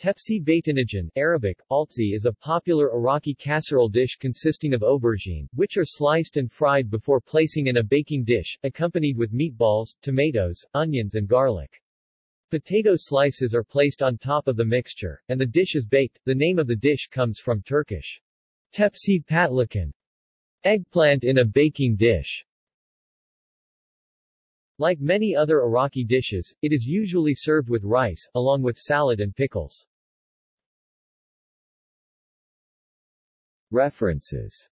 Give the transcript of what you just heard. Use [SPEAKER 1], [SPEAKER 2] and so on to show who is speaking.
[SPEAKER 1] Tepsi Baytanajan Arabic, altzi is a popular Iraqi casserole dish consisting of aubergine, which are sliced and fried before placing in a baking dish, accompanied with meatballs, tomatoes, onions and garlic. Potato slices are placed on top of the mixture, and the dish is baked. The name of the dish comes from Turkish tepsi patlıcan, eggplant in a baking dish. Like many other Iraqi dishes, it is usually served with rice, along with salad and pickles.
[SPEAKER 2] References